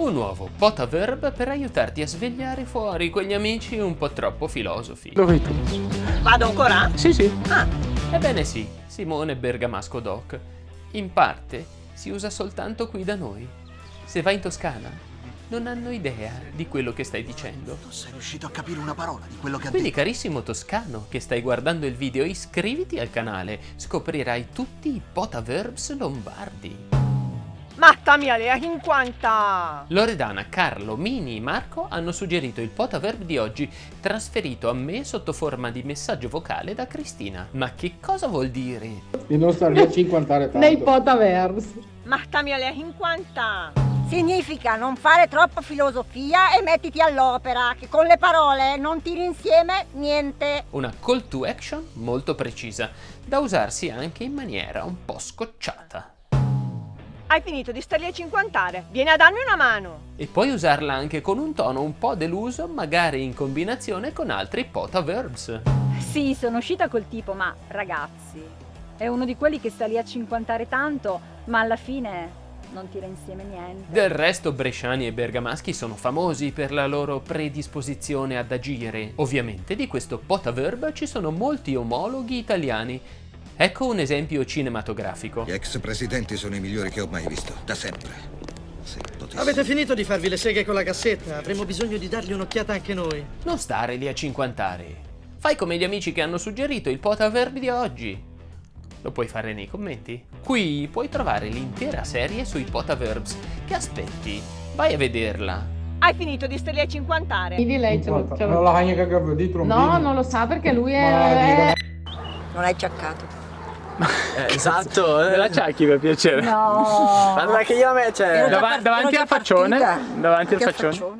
Un nuovo potaverb per aiutarti a svegliare fuori quegli amici un po' troppo filosofi. Dove hai preso? Vado ancora? Sì, sì. Ah, Ebbene sì, Simone Bergamasco Doc. In parte si usa soltanto qui da noi. Se vai in Toscana, non hanno idea di quello che stai dicendo. Non sei riuscito a capire una parola di quello che ha Quindi detto. carissimo toscano che stai guardando il video, iscriviti al canale, scoprirai tutti i potaverbs lombardi. Matta mia lea 50! Loredana, Carlo, Mini e Marco hanno suggerito il potaverb di oggi, trasferito a me sotto forma di messaggio vocale da Cristina. Ma che cosa vuol dire? Di non stare lì a cinquantare tanto. Nei potaverse. Matta mia lea 50! Significa non fare troppa filosofia e mettiti all'opera, che con le parole non tiri insieme niente. Una call to action molto precisa, da usarsi anche in maniera un po' scocciata. Hai finito di starli a cinquantare, vieni a darmi una mano! E puoi usarla anche con un tono un po' deluso, magari in combinazione con altri potaverbs. Sì, sono uscita col tipo, ma ragazzi, è uno di quelli che sta lì a cinquantare tanto, ma alla fine non tira insieme niente. Del resto bresciani e bergamaschi sono famosi per la loro predisposizione ad agire. Ovviamente di questo potaverb ci sono molti omologhi italiani. Ecco un esempio cinematografico. Gli ex presidenti sono i migliori che ho mai visto, da sempre. Avete finito di farvi le seghe con la cassetta? Avremo bisogno di dargli un'occhiata anche noi. Non stare lì a cinquantare. Fai come gli amici che hanno suggerito il potaverb di oggi. Lo puoi fare nei commenti. Qui puoi trovare l'intera serie sui potaverbs. Che aspetti? Vai a vederla. Hai finito di starli a cinquantare? Quindi lei ce lo... ce lo-. No, non lo sa perché lui è... È- Non hai ciaccato. esatto. Me la ciacchi per piacere. No! Guarda che io a me c'è... Ero già Dava- part- davanti al faccione? partita. Davanti al faccione?